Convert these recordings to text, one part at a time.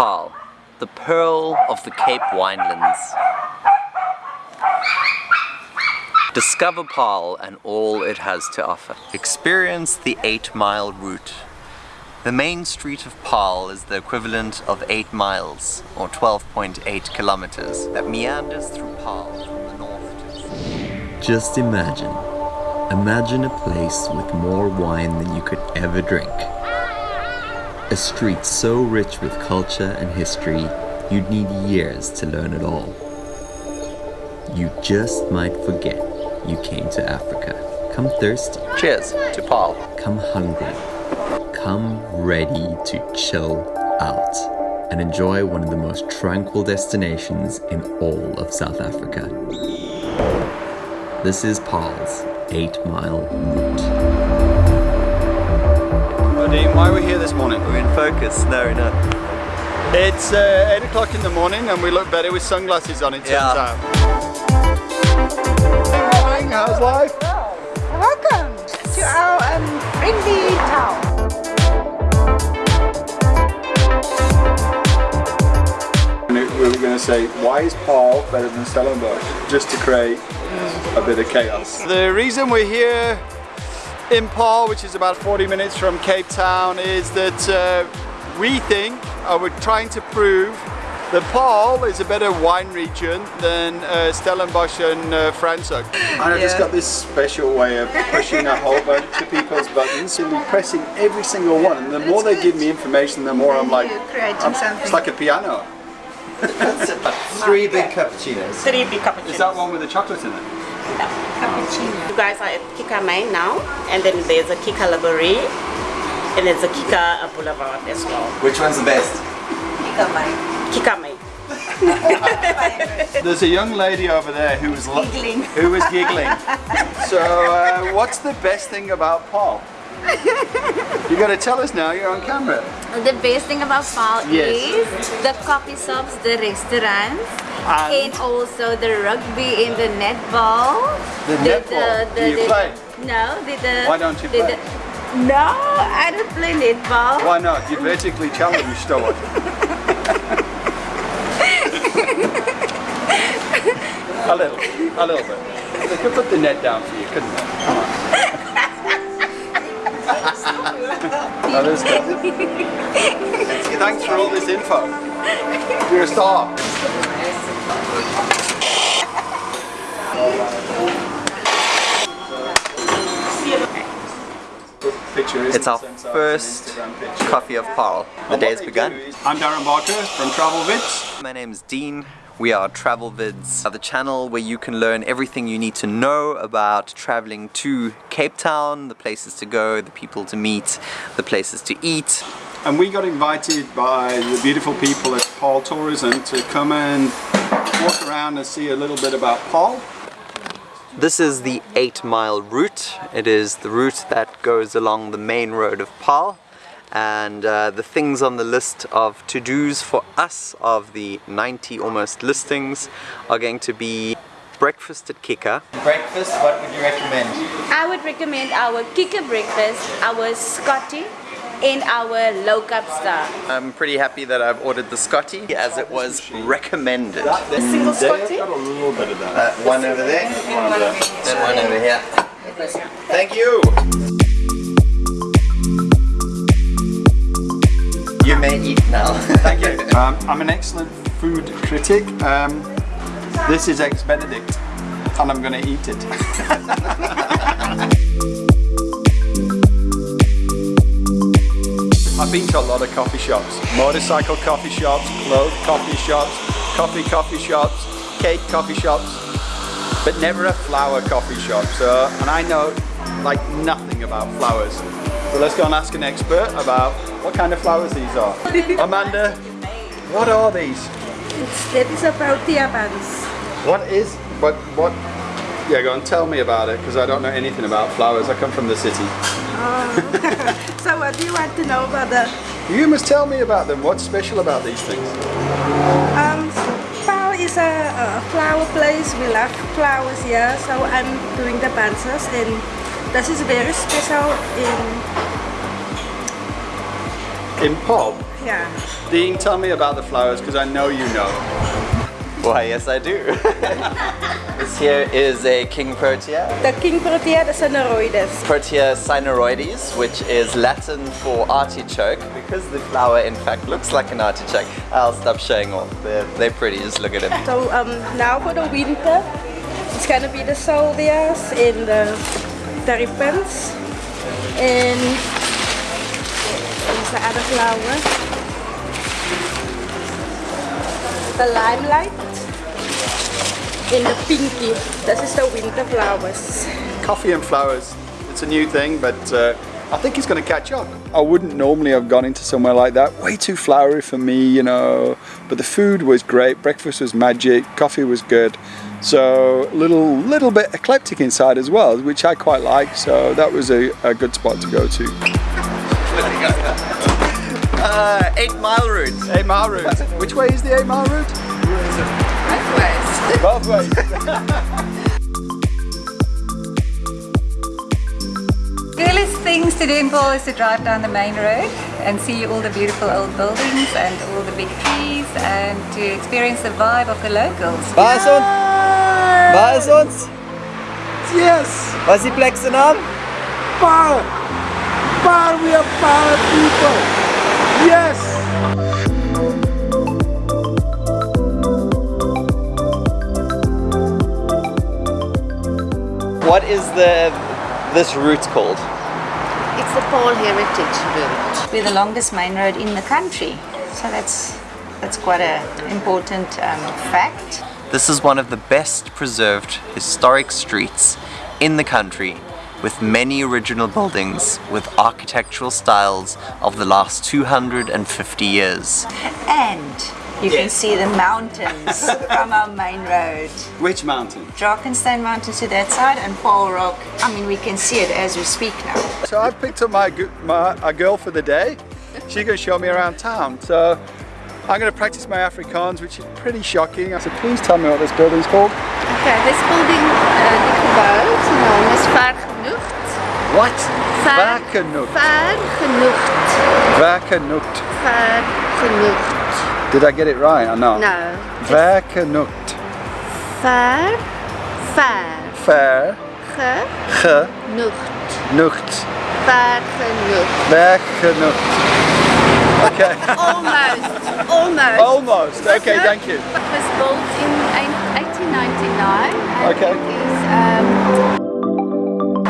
Paarl, the pearl of the Cape winelands. Discover Paarl and all it has to offer. Experience the 8 mile route. The main street of Paarl is the equivalent of 8 miles, or 12.8 kilometers, that meanders through Paarl from the north to Just imagine. Imagine a place with more wine than you could ever drink. A street so rich with culture and history, you'd need years to learn it all. You just might forget you came to Africa. Come thirsty, Cheers to Paarl. come hungry, come ready to chill out and enjoy one of the most tranquil destinations in all of South Africa. This is Paarl's 8 Mile Route. Dean, why are we here this morning? We're in focus, no, we're. It's uh, 8 o'clock in the morning and we look better with sunglasses on, it turns Yeah. out. Morning, how's life? Welcome to our um, friendly town. And we were going to say, why is Paarl better than Stellenbosch? Just to create a bit of chaos. The reason we're here in Paarl, which is about 40 minutes from Cape Town, is that uh, we think, or we're trying to prove, that Paarl is a better wine region than uh, Stellenbosch and uh, Franschhoek. And I just got this special way of pushing a whole bunch of people's buttons and pressing every single one. And the more they give me information, the more I'm like, You're I'm- something. it's like a piano. Three big cappuccinos. Three big cappuccinos. Is that one with the chocolate in it? Cappuccino. You guys are at Kika Main now, and then there's a Kika Laborie, and there's a Kika Boulevard as well. Which one's the best? Kika Main. Kika Main. There's a young lady over there who was Giggling. Who was giggling. so, uh, what's the best thing about Paarl? you got to tell us now. You're on camera. The best thing about Paarl Yes. is the coffee shops, the restaurants, And? and, also the rugby and the netball. The netball? Do you play? No, the, the Why don't you the- play? the- no, I don't play netball. Why not? You're vertically challenged, what? a little, a little bit. They could put the net down for you, couldn't they? Oh, there's the- Thanks for all this info. You're a star. It's our first it's an Instagram picture. coffee of Paarl. The day has begun. I'm Darren Barker from Travel Vids. My is Dean. We are Travel Vids, uh, the channel where you can learn everything you need to know about traveling to Cape Town, the places to go, the people to meet, the places to eat. And we got invited by the beautiful people at Paarl Tourism to come and walk around and see a little bit about Paarl. This is the 8 mile route. It is the route that goes along the main road of Paarl. And uh, the things on the list of to-dos for us of the 90 almost listings are going to be breakfast at Kika. Breakfast, what would you recommend? I would recommend our Kika breakfast, our Scotty, and our low cup star. I'm pretty happy that I've ordered the Scotty as it was recommended. The single Scotty? got a little bit of that. Uh, one over there, and one over here. Thank you! May eat now. Thank you. Um, I'm an excellent food critic. Um, this is Eggs Benedict, and I'm going to eat it. I've been to a lot of coffee shops. Motorcycle coffee shops, clothes coffee shops, coffee coffee shops, cake coffee shops, but never a flower coffee shop. So, and I know like nothing about flowers. So let's go and ask an expert about what kind of flowers these are. Amanda, what are these? It's, that is a protea buns. What is, what, what, yeah, go and tell me about it because I don't know anything about flowers. I come from the city. So what do you want to know about them? You must tell me about them. What's special about these things? um Paarl is a, a flower place. We love flowers here. So I'm doing the bunches and this is very special in In Paarl, Yeah. Dean, tell me about the flowers because I know you know. Why, yes I do. this here is a King Protea. The King Protea the Cynaroides. Protea cynaroides, which is Latin for artichoke, because the flower in fact looks like an artichoke. I'll stop showing off. They're, they're pretty, just look at them. So um, now for the winter, it's gonna be the salvias in the terrapins and the other flower. The limelight and the pinky. This is the winter flowers. Coffee and flowers. It's a new thing, but uh, I think it's going to catch on. I wouldn't normally have gone into somewhere like that. Way too flowery for me, you know. But the food was great. Breakfast was magic. Coffee was good. So a little, little bit eclectic inside as well, which I quite like. So that was a, a good spot to go to. Uh, eight mile route. Eight mile route. Which way is the eight mile route? Both ways. coolest things to do in Paarl is to drive down the main road and see all the beautiful old buildings and all the big trees and to experience the vibe of the locals. Waar is ons? Waar is ons? yes! Wat is die plek se naam? Power! Power! We are power people! Yes! What is the this route called? It's the Paarl Heritage Route. We're the longest main road in the country, so that's that's quite an important um, fact. This is one of the best preserved historic streets in the country with many original buildings with architectural styles of the last 250 years. And you can see the mountains from our main road. Which mountain? Drakenstein Mountain to that side and Paarl Rock. I mean, we can see it as we speak now. So I've picked up my, my a girl for the day. She's going to show me around town. So I'm going to practice my Afrikaans, which is pretty shocking. So please tell me what this building's called. Okay, this building, uh, die gebouw, zijn naam is Ver Genoegd. What? Ver, Vergenoegd. ver Genoegd. Vergenoegd. Ver Genoegd. Did I get it right or not? No. Vergenoegd. Ver, ver, Ver. genoegd. Genoegd. Ver genoegd. Vergenoegd. Okay. Almost, almost. Almost. Okay, thank you. Was built in 1899 Okay. um,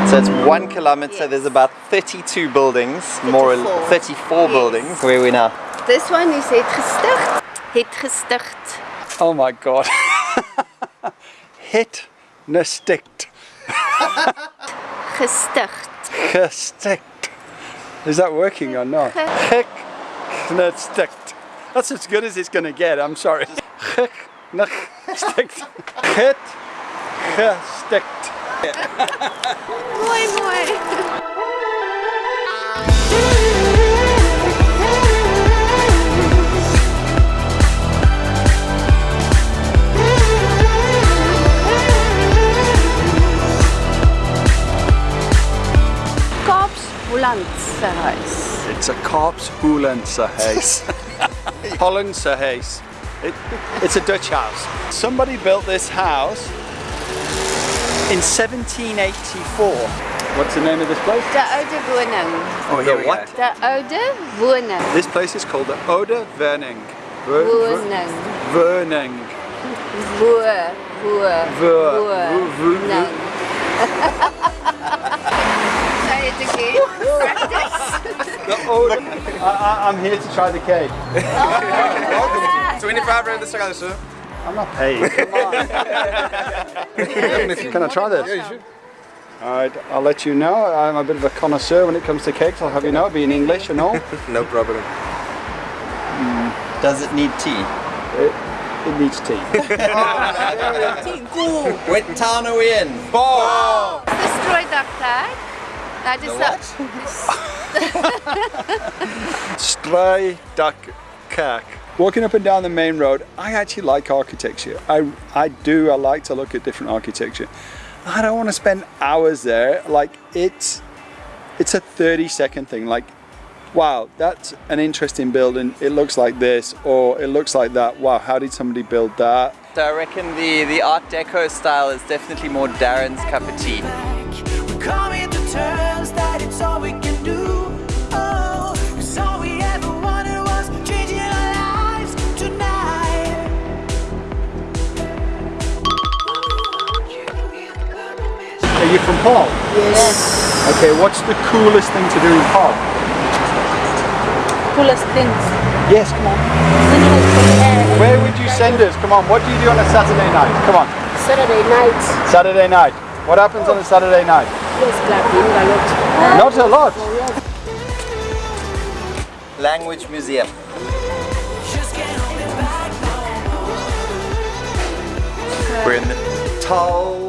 So it's one kilometer, there's about 32 buildings, more or 34. 34 buildings. Where are we now? This one is het gesticht. Het gesticht. Oh my god. Hit nestikt. Gesticht. Gestikt. Is that working or not? Hik nestikt. That's as good as it's gonna get, I'm sorry. Hit gestikt. Mooi, mooi. Kaaps It's a Korps Hollandse huis. Hollandse huis. It, it's a Dutch house. Somebody built this house in 1784. What's the name of this place? De oude woning. Oh, here what? De oude woning. This place is called the Ode Verning. Ver- ver- Woning. Verning. again. Practice. I, I, I'm here to try the cake. 25 rand a second, sir. I'm not paid. Come on. Can I try this? Yeah, you should. Alright, I'll let you know. I'm a bit of a connoisseur when it comes to cakes. I'll have you know, it'll be in English and all. No problem. Hmm. Does it need tea? It, it needs tea. What town are we in? Destroy that flag. That is Stray duck kerk. Walking up and down the main road, I actually like architecture. I, I do, I like to look at different architecture. I don't want to spend hours there. Like it's, it's a 30 second thing. Like wow, that's an interesting building. It looks like this or it looks like that. Wow, how did somebody build that? So I reckon the, the Art Deco style is definitely more Darren's cup of tea. You from Paarl? Yes. Okay, what's the coolest thing to do in Paarl? Coolest things. Yes, come on. Where would you send us? Come on, what do you do on a Saturday night? Come on. Saturday night. Saturday night. What happens on a Saturday night? Yes, clubbing a lot. Not a lot. Oh, Language Museum. We're in the Taal,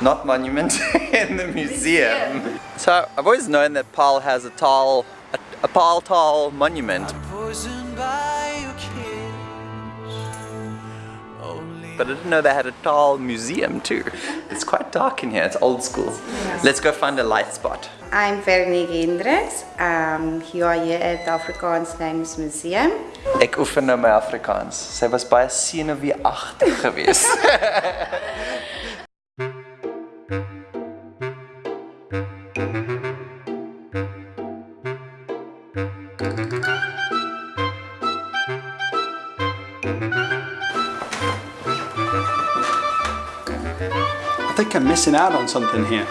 not monument, in the museum. So I've always known that Paarl has a Taal, a, a Paarl Taal monument, Poisoned by your kiss. Only but I didn't know they had a Taal museum too. It's quite dark in here, it's old school. Let's go find a light spot. I'm Veronique Hendricks. Um, you are here at the Afrikaans Language Museum. Ek oefen nou my Afrikaans. Sy was baie senuweeagtig geweest. think I'm missing out on something here.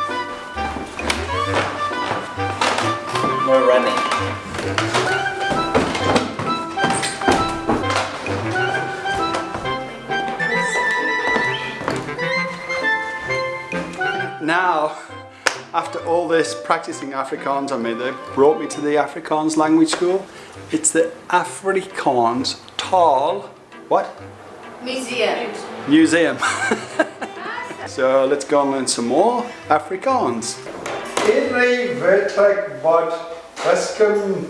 No running. Now, after all this practicing Afrikaans on me, they brought me to the Afrikaans language school. It's the Afrikaans Taal, what? Museum. Museum. so let's go and learn some more Afrikaans. Hierdie werklik wat wiskunde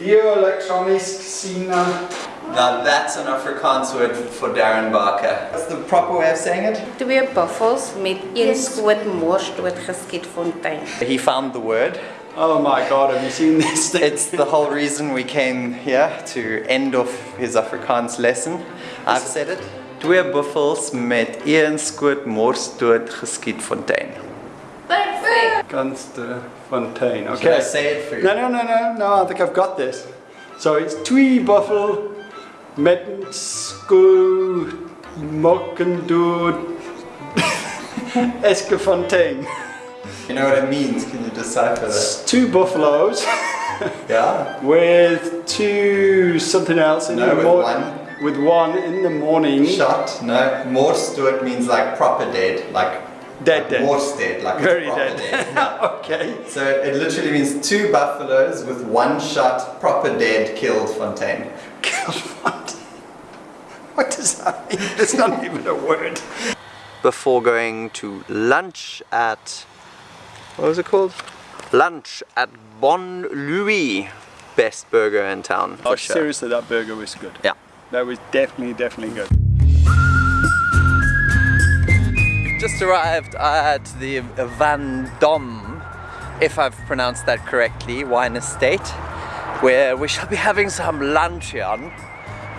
elektronies sina eh, Now that's an Afrikaans word for Darren Barker. What's the proper way of saying it? Twee buffels met een skoot mors doodgeskiet fontein. He found the word. Oh my god, have you seen this thing? It's the whole reason we came here to end off his Afrikaans lesson. I've said it. Twee buffels met een skoot mors dood geskiet fontein. Gunster Fontaine. Can Okay. I say it for you? No, no, no, no, no, I think I've got this. So it's twee buffel met sko mokkendood Eskefontein. You know what it means? Can you decipher that? It's two buffaloes Yeah. with two something else in No, the with one. With one in the morning. Shot? No. Mors dood means like proper dead, like Dead, dead. Mors dead, like Very proper dead. dead. okay. So it literally means two buffaloes with one shot, proper dead, killed Fontaine. Killed Fontaine. What does that mean? It's not even a word. Before going to lunch at what was it called? Lunch at Bon Louis, best burger in town. Oh, sure. seriously, that burger was good. Yeah. That was definitely, definitely good. Just arrived at the Vendôme, if I've pronounced that correctly, wine estate, where we shall be having some luncheon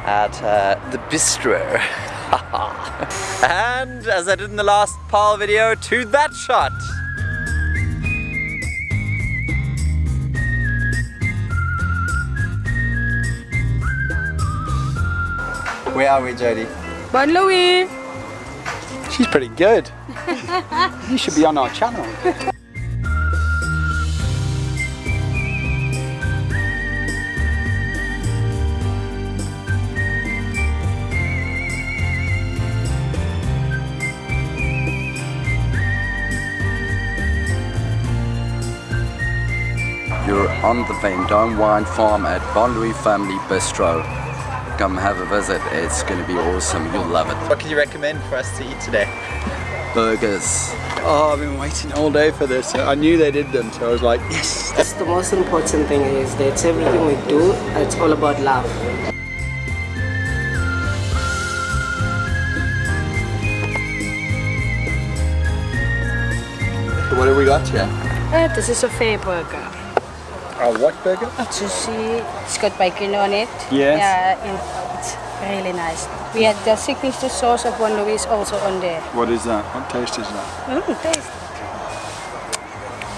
at uh, the bistro. and as I did in the last Paarl video, to that shot. Where are we, Jody? Bon Louis! She's pretty good. you should be on our channel. You're on the Vendôme Wine Farm at Bon Louis Family Bistro. Come have a visit. It's going to be awesome. You'll love it. What can you recommend for us to eat today? Burgers. Oh, I've been waiting all day for this. I knew they did them, so I was like, yes. That's the most important thing is that everything we do, it's all about love. What have we got here? Uh, this is a fair burger. A what burger? Sushi, it's got bacon on it. Yes. Yeah, it's really nice. We had the signature sauce of Bon Louis also on there. What is that? What taste is that? Mm, taste.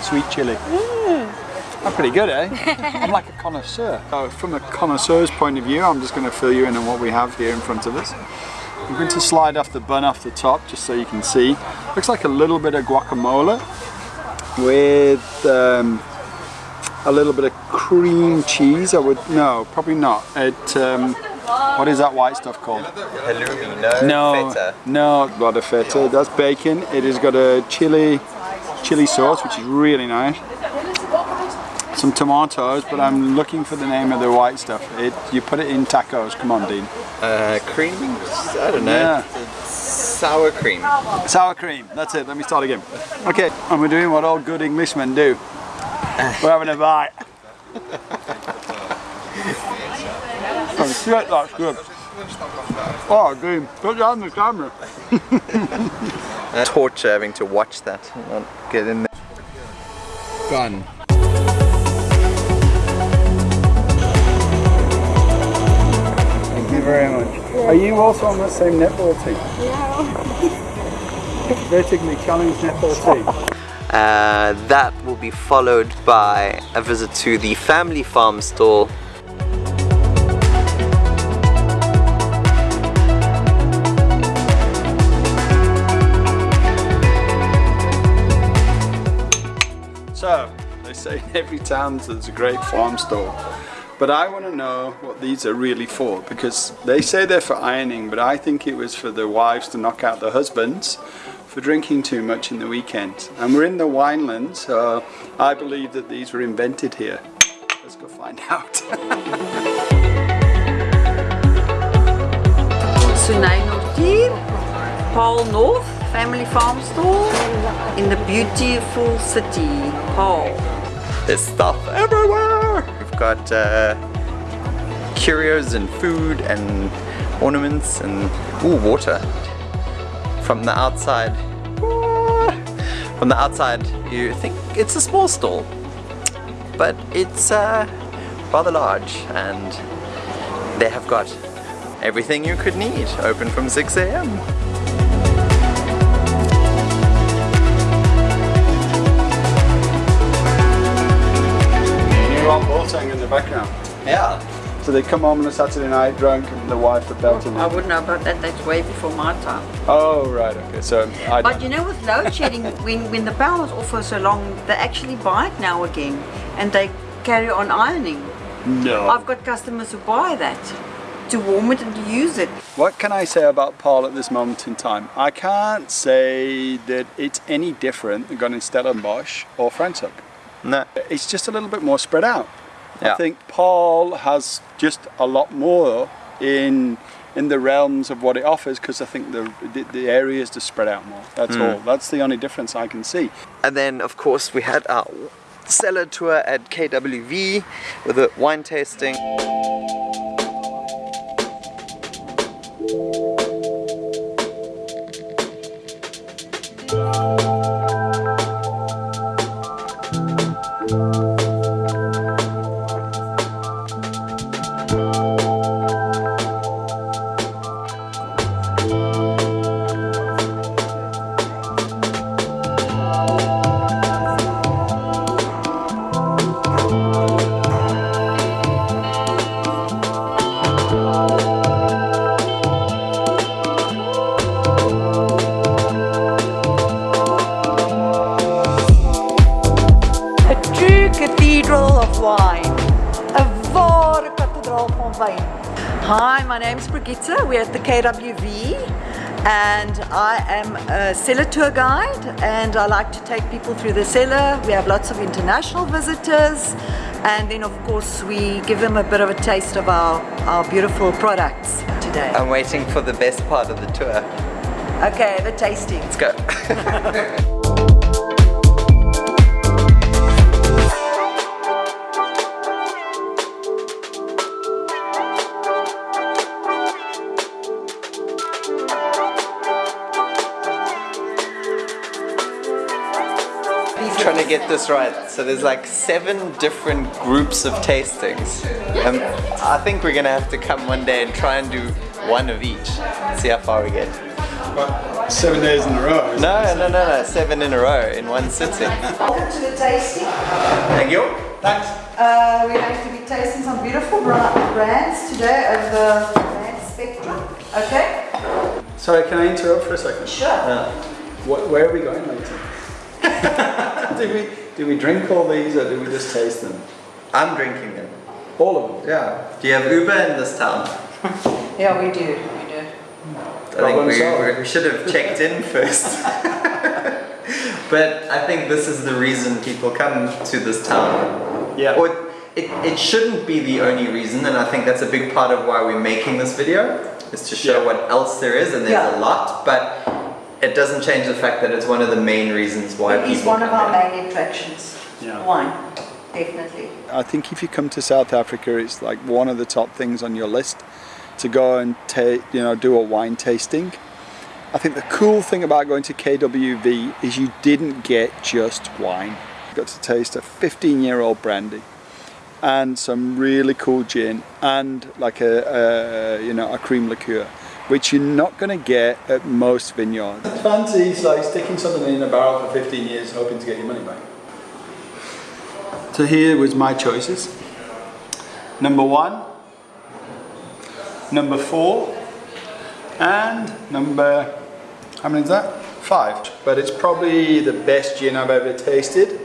Sweet chili. Mm. That's pretty good, eh? I'm like a connoisseur. So from a connoisseur's point of view, I'm just going to fill you in on what we have here in front of us. I'm going to slide off the bun off the top just so you can see. Looks like a little bit of guacamole with um, a little bit of cream cheese. I would no, probably not. It um, what is that white stuff called? Halloumi, no, No, feta. no, not a feta. That's bacon. It has got a chili, chili sauce, which is really nice. Some tomatoes, but I'm looking for the name of the white stuff. It, you put it in tacos. Come on, Dean. Uh, cream? I don't know. Yeah. Sour cream. Sour cream. That's it. Let me start again. Okay, and we're doing what all good Englishmen do. We're having a bite. oh, shit, that's good. Oh, Dean, put down the camera. Torture having to watch that and not get in there. Fun. Thank you very much. Are you also on the same netball team? Yeah. Vertically challenged netball team. Uh, that will be followed by a visit to the family farm stall. So, they say in every town there's a great farm store. But I want to know what these are really for because they say they're for ironing, but I think it was for the wives to knock out the husbands for drinking too much in the weekend. And we're in the wineland, so I believe that these were invented here. Let's go find out. Sunay Nortier, Paarl North, Family Farm Store in the beautiful city, Paarl. There's stuff everywhere! We've got uh, curios and food and ornaments and ooh, water. From the outside, from the outside you think it's a small stall, but it's uh, rather large and they have got everything you could need, open from 6 a.m. Boateng in the background. Yeah. So they come home on a Saturday night drunk and the wife are belting I wouldn't know about that, that's way before my time. Oh, right, okay. So I But don't. you know, with load shedding, when, when the power is off for so long, they actually buy it now again and they carry on ironing. No. I've got customers who buy that to warm it and to use it. What can I say about Paarl at this moment in time? I can't say that it's any different than going in Stellenbosch or Franschhoek. No. It's just a little bit more spread out. Yeah. I think Paarl has just a lot more in in the realms of what it offers because I think the, the the area is just spread out more. That's Mm. all. That's the only difference I can see. And then, of course, we had our cellar tour at KWV with a wine tasting. Cathedral of wine. A ware kathedraal van wyn. Hi, my name is Brigitte. We're at the KWV and I am a cellar tour guide and I like to take people through the cellar. We have lots of international visitors and then of course we give them a bit of a taste of our, our beautiful products today. I'm waiting for the best part of the tour. Okay, the tasting. Let's go. get this right. So there's like seven different groups of tastings. And I think we're gonna have to come one day and try and do one of each. See how far we get. Seven days in a row. No, no, no, no. Seven in a row in one sitting. Welcome to the tasting. Thank you. Thanks. Uh, we're going to be tasting some beautiful brands today of the brand spectrum. Okay? Sorry, can I interrupt for a second? Sure. Wh- where are we going later? do we do we drink all these or do we just taste them? I'm drinking them. All of them? Yeah. Do you have Uber in this town? Yeah, we do. We do. I think we, we should have checked in first. but I think this is the reason people come to this town. Yeah. Or it, it shouldn't be the only reason, and I think that's a big part of why we're making this video, is to show Yeah. what else there is, and there's Yeah. a lot, but it doesn't change the fact that it's one of the main reasons why It people is one of our here. main attractions. Yeah. Wine, definitely. I think if you come to South Africa, it's like one of the top things on your list to go and ta- you know do a wine tasting. I think the cool thing about going to KWV is you didn't get just wine. You got to taste a 15-year-old brandy and some really cool gin and like a, a you know a cream liqueur, which you're not going to get at most vineyards. Fancy like sticking something in a barrel for 15 years, hoping to get your money back. So here was my choices. Number one, number four, and number, how many is that? Five. But it's probably the best gin I've ever tasted.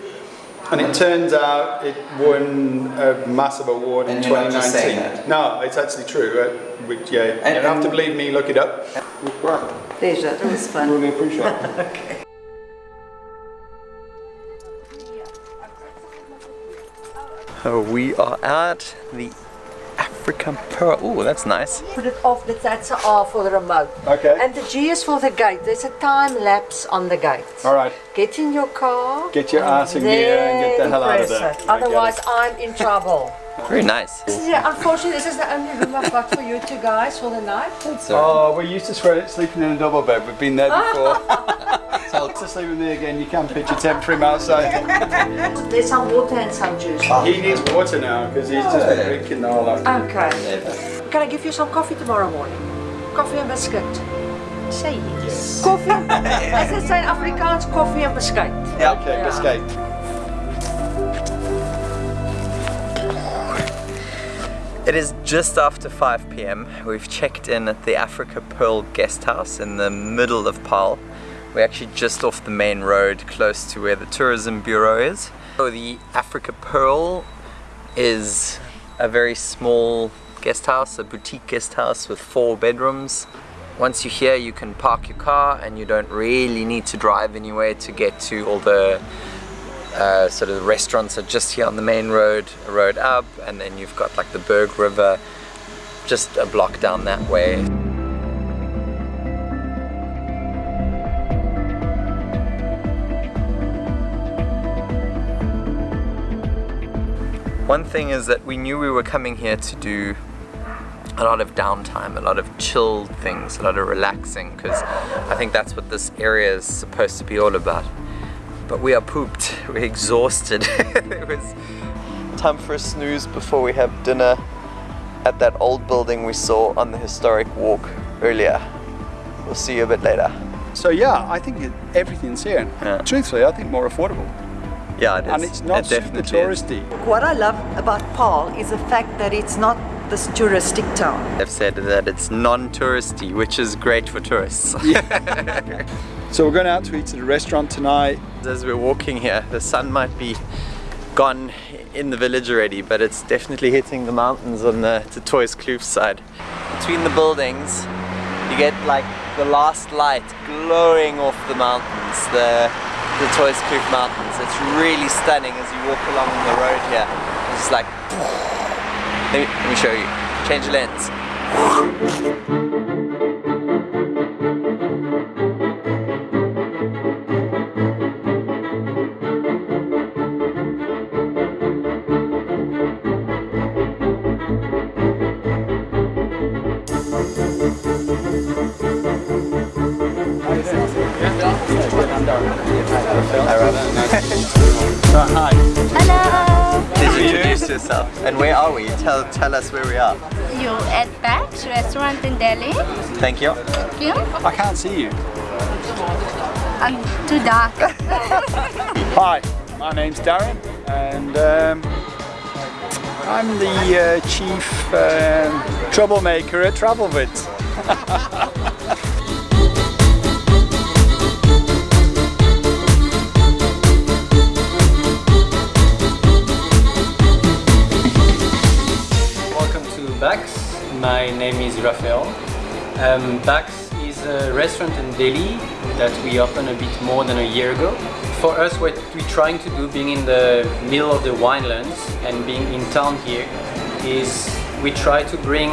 And it turns out it won a massive award in And you're 2019. just saying that? No, it's actually true. Uh, which, yeah, you don't have to believe me, look it up. Pleasure. It was fun. Really appreciate it. Oh, we are at the African Pearl. Oh, that's nice. Put it off, that- that's an R for the remote. Okay. And the G is for the gate. There's a time lapse on the gate. All right. Get in your car. Get your ass in gear and get the hell out of press there. it. I get Otherwise. I'm in trouble. Very nice. This is, yeah, unfortunately, this is the only room I've got for you two guys for the night. Oh, we're used to swear- sleeping in a double bed. We've been there before. so to sleep with me again, you can pitch a tent for him outside. There's some water and some juice. he needs water now because he's just been drinking the whole afternoon. Okay. Can I give you some coffee tomorrow morning? Coffee and biscuit. Say yes. Coffee. As they say in Afrikaans, coffee and biscuit. Yeah, okay, biscuit. It is just after 5 p.m. We've checked in at the Africa Pearl guest house in the middle of Paarl. We're actually just off the main road close to where the tourism bureau is. So the Africa Pearl is a very small guest house, a boutique guest house with four bedrooms. Once you're here you can park your car and you don't really need to drive anywhere to get to all the uh, sort of the restaurants are just here on the main road, road up, and then you've got like the Berg River just a block down that way. One thing is that we knew we were coming here to do a lot of downtime, a lot of chilled things, a lot of relaxing, because I think that's what this area is supposed to be all about. But we are pooped, we're exhausted. it was time for a snooze before we have dinner at that old building we saw on the historic walk earlier. We'll see you a bit later. So yeah, I think everything's here. Truthfully, I think more affordable. Yeah, it is. And it's not It super definitely is. touristy. What I love about Paarl is the fact that it's not this touristic town. They've said that it's non-touristy, which is great for tourists. So we're going out to eat at a restaurant tonight. As we're walking here, the sun might be gone in the village already, but it's definitely hitting the mountains on the, the Toys Kloof side. Between the buildings, you get like the last light glowing off the mountains, the, the Toys Kloof mountains. It's really stunning as you walk along the road here. It's like, let me, let me show you. Change the lens. Tell tell us where we are. You at Bax restaurant in deli. Thank you. Thank you. I can't see you. I'm too dark. Hi, my name's Darren, and um, I'm the uh, chief um, troublemaker at TravelVids. name is Raphael. Um, Bax is a restaurant in deli that we opened a bit more than a year ago. For us, what we're trying to do, being in the middle of the winelands and being in town here, is we try to bring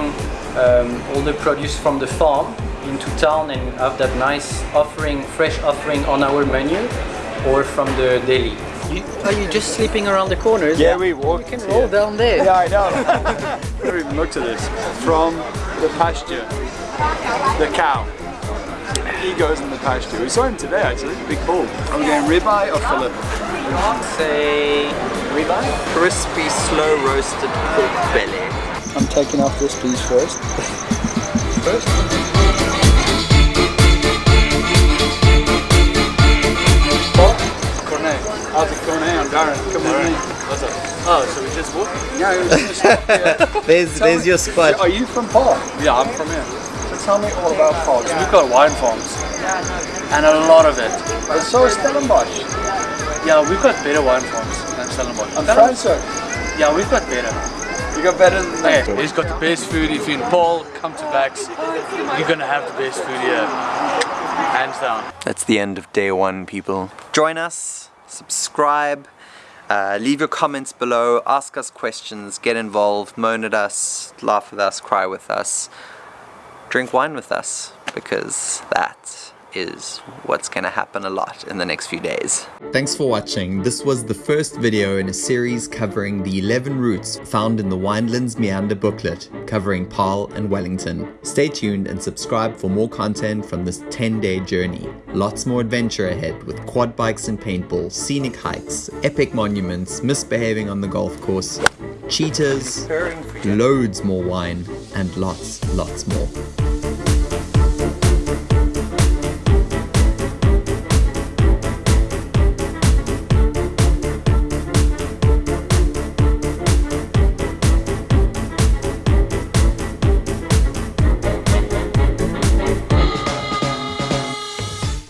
um, all the produce from the farm into town and have that nice offering, fresh offering on our menu or from the deli. You, are you just sleeping around the corners? Yeah, we walk. You can roll down there. Yeah, I know. I've never even looked at this. From the pasture, the cow. He goes in the pasture. We saw him today actually, big bull. Are we going ribeye or fillet? Say ribeye? Crispy, slow roasted pork belly. I'm taking off this piece first. first. Cornet. How's it Cornet? I'm Darren. Come with me. What's up? Oh, so we just walking? Yeah, we just yeah. There's Tell there's me- your spot. Are you from Paarl? Yeah, I'm from here. So tell me all about Paarl. We've got wine farms, Yeah. and a lot of it. And so is Stellenbosch. Yeah, we've got better wine farms than Stellenbosch. And Franschhoek. Yeah, we've got better. You got better than that. Hey, he's got the best food. If you're in Paarl, come to Bax. You're gonna have the best food here, hands down. That's the end of day one, people. Join us, subscribe, uh, leave your comments below, ask us questions, get involved, moan at us, laugh with us, cry with us, drink wine with us, because that is what's going to happen a lot in the next few days. Thanks for watching. This was the first video in a series covering the 11 routes found in the Winelands Meander booklet covering Paarl and Wellington. Stay tuned and subscribe for more content from this 10-day journey. Lots more adventure ahead with quad bikes and paintball, scenic hikes, epic monuments, misbehaving on the golf course, cheetahs, loads more wine, and lots, lots more.